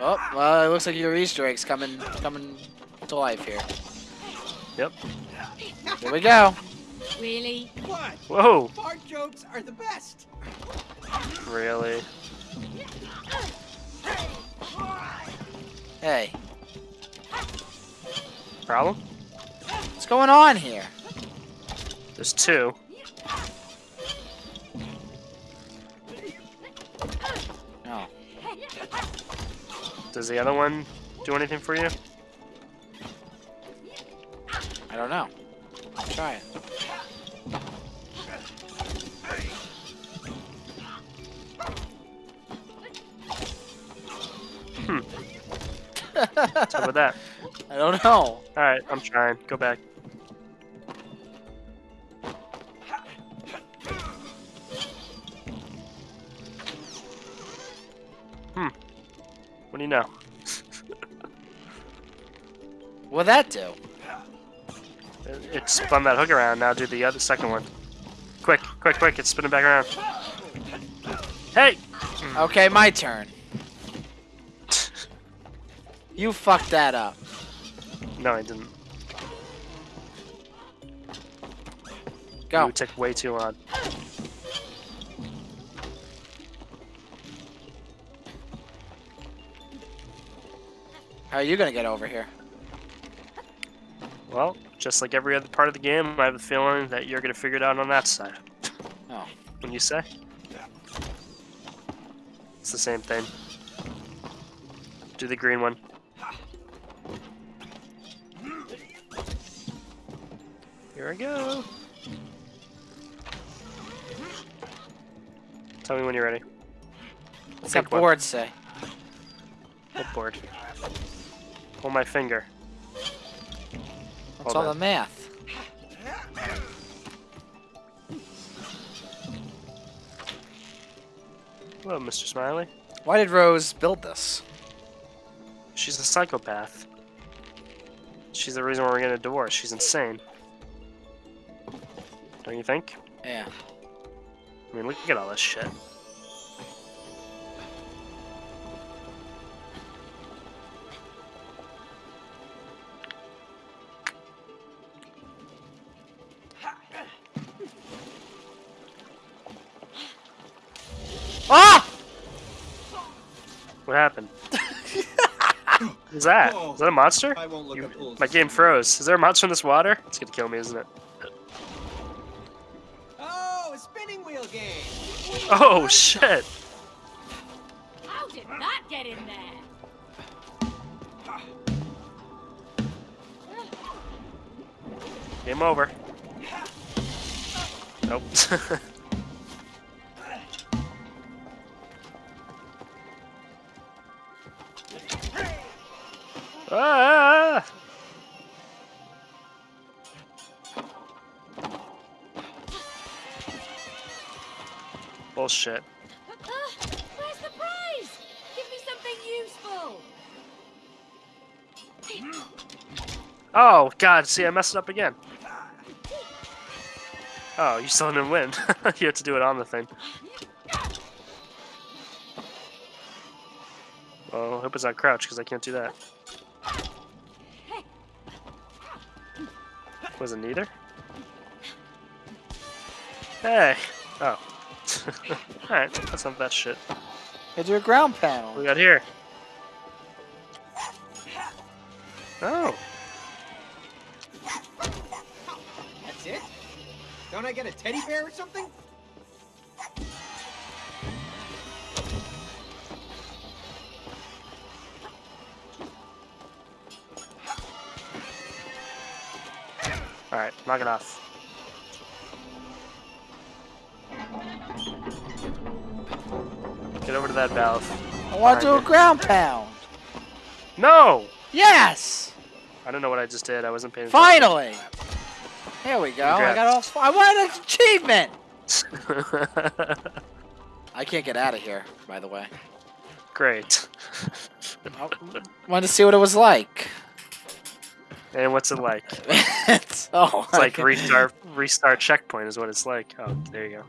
Oh, well, it looks like your Easter egg's coming, coming to life here. Yep. Here we go. Really? What? Whoa! Fart jokes are the best. Really? Hey, Problem? what's going on here? There's two. Does the other one do anything for you? I don't know. I'll try it. Hmm. What's up with that? I don't know. Alright, I'm trying. Go back. What do you know? What'd that do? It, it spun that hook around. Now do the other second one. Quick, quick, quick! It's spinning back around. Hey! Hmm. Okay, my turn. You fucked that up. No, I didn't. Go. You took way too long. How are you gonna get over here? Well, just like every other part of the game, I have a feeling that you're gonna figure it out on that side. Oh. When you say? Yeah. It's the same thing. Do the green one. Here I go. Tell me when you're ready. What's that one. board say? What board? Hold my finger. What's Hold all on. the math? Hello, Mr. Smiley. Why did Rose build this? She's a psychopath. She's the reason why we're getting a divorce. She's insane. Don't you think? Yeah. I mean, look at all this shit. Ah! What happened? What's that? Is that a monster? I won't look You- up my game froze. Is there a monster in this water? It's gonna kill me, isn't it? Oh, a spinning wheel game. Oh shit! How did that get in there? Game over. Nope. ah! Bullshit. Ah, where's the prize? Give me something useful. Oh god, see I messed it up again. Oh, you still didn't win. you have to do it on the thing. Well, I hope it's not crouch because I can't do that. Was it neither? Hey! Oh. Alright, that's not that shit. Go do a ground What panel. we got here? Oh. That's it? Don't I get a teddy bear or something? Alright, knock it off. Get over to that valve. I want to do a ground pound. No! Yes! I don't know what I just did. I wasn't paying attention. Finally! Here we go. I got all. I want an achievement. I can't get out of here. By the way, Great. I wanted to see what it was like. And what's it like? it's, oh, it's like restart restart checkpoint is what it's like. Oh, there you go.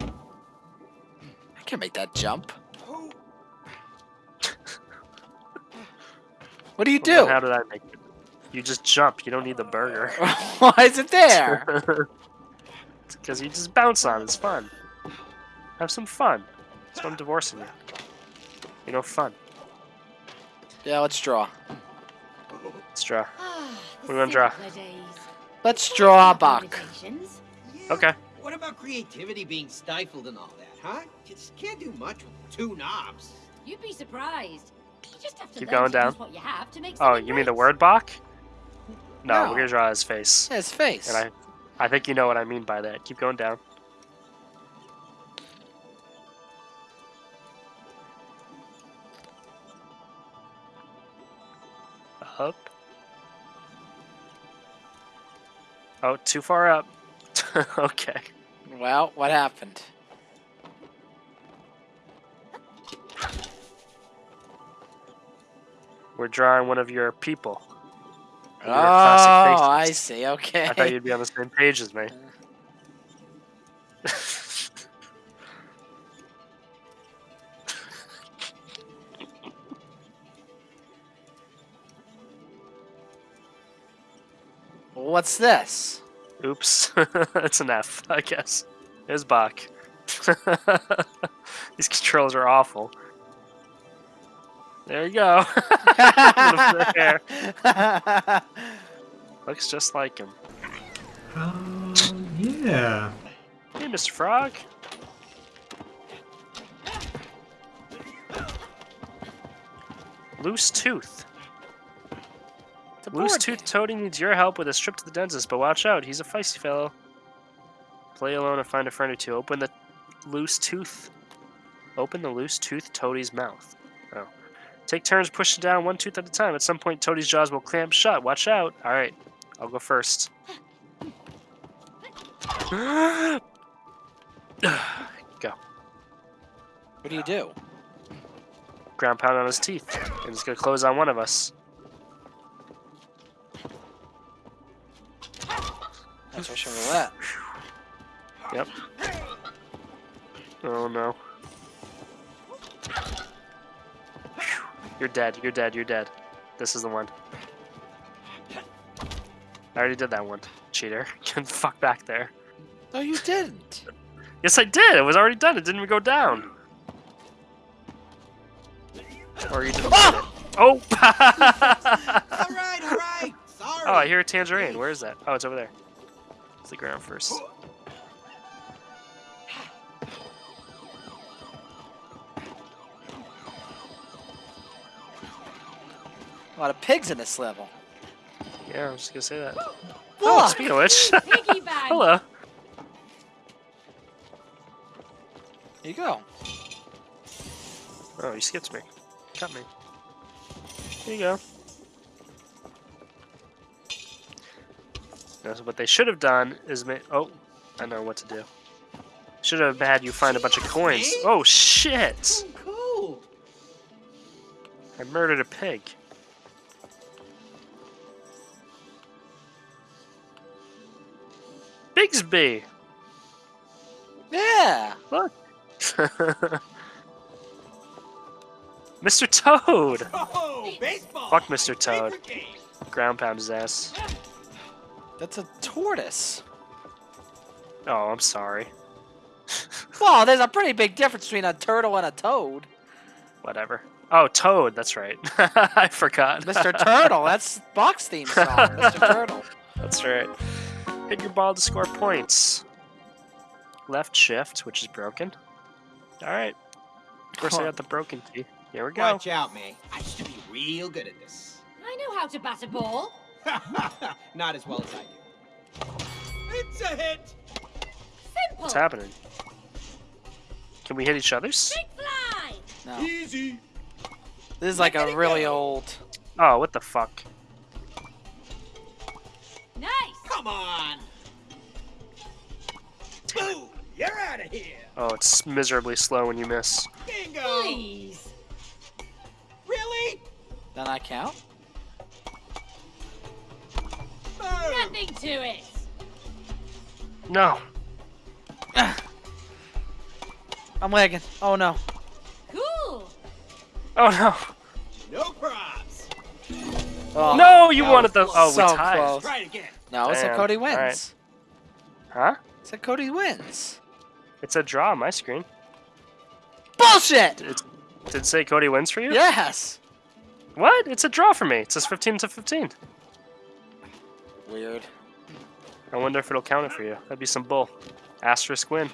I can't make that jump. what do you do? Well, how did I make it? You just jump. You don't need the burger. Why is it there? because you just bounce on. It's fun. Have some fun. That's what I'm divorcing you. You know, fun yeah, let's draw. Let's draw. Ah, What do you wanna draw? Let's draw a No buck. Yeah, Okay. What about creativity being stifled and all that, huh? You just can't do much with two knobs. You'd be surprised. You just have to Keep going down. use what you have to make Oh, something you mean the word Bach? No, No. we're gonna draw his face. Yeah, his face. And I, I think you know what I mean by that. Keep going down. Oh, too far up. okay. Well, what happened? We're drawing one of your people. Oh, Your I see. Okay. I thought you'd be on the same page as me. Uh, What's this? Oops. it's an F, I guess. There's Bach. These controls are awful. There you go. There. Looks just like him. Um, yeah. Hey, Mr. Frog. Loose tooth. It's a Loose tooth game. Toady needs your help with a trip to the dentist, but watch out, he's a feisty fellow. Play alone or find a friend or two. Open the loose tooth. Open the loose tooth Toadie's mouth. Oh. Take turns pushing down one tooth at a time. At some point, Toadie's jaws will clamp shut. Watch out. Alright, I'll go first. go. What do you do? Ground pound on his teeth. And it's gonna close on one of us. That's Russian roulette. Yep. Oh no. You're dead, you're dead, you're dead. This is the one. I already did that one, cheater. Get the fuck back there. No, you didn't. Yes, I did! It was already done, it didn't even go down. Or you didn't get it. Ah! Oh! All right, all right. Sorry. oh, I hear a tangerine. Where is that? Oh, it's over there. It's the ground first. A lot of pigs in this level. Yeah, I was just gonna say that. Oh, Look! speaking of which, Piggy bank. hello. Here you go. Oh, you skipped me. Cut me. Here you go. What they should have done is make. Oh, I know what to do. Should have had you find a bunch of coins. Oh shit! Oh, cool. I murdered a pig. Bigsby! Yeah. Look! Mr. Toad! Oh. Fuck Mr. Toad. Ground pound his ass. That's a tortoise. Oh, I'm sorry. Well, there's a pretty big difference between a turtle and a toad. Whatever. Oh, Toad, that's right. I forgot. Mr. Turtle, that's Box theme song. Mr. Turtle. That's right. Hit your ball to score points. Left shift, which is broken. Alright. Of course, I got the broken key. Here we go. Watch out, May. I used to be real good at this. I know how to bat a ball. Not as well as I do. It's a hit. Simple. What's happening? Can we hit each other's? Big fly. No. Easy. This is like a really old. Oh, what the fuck? Nice. Come on. Boom. You're out of here. Oh, it's miserably slow when you miss. Bingo. Please. Really? Then I count. No. Nothing to it. No. I'm lagging. Oh no. Cool. Oh no. No props. Oh, no, you wanted the. Oh, so we tied. close. Try it again. No, it said Cody wins. right. Huh? It said Cody wins. It's a draw on my screen. Bullshit! It, did it say Cody wins for you? Yes. What? It's a draw for me. It says 15 to 15. Weird. I wonder if it'll count it for you. That'd be some bull. Asterisk win.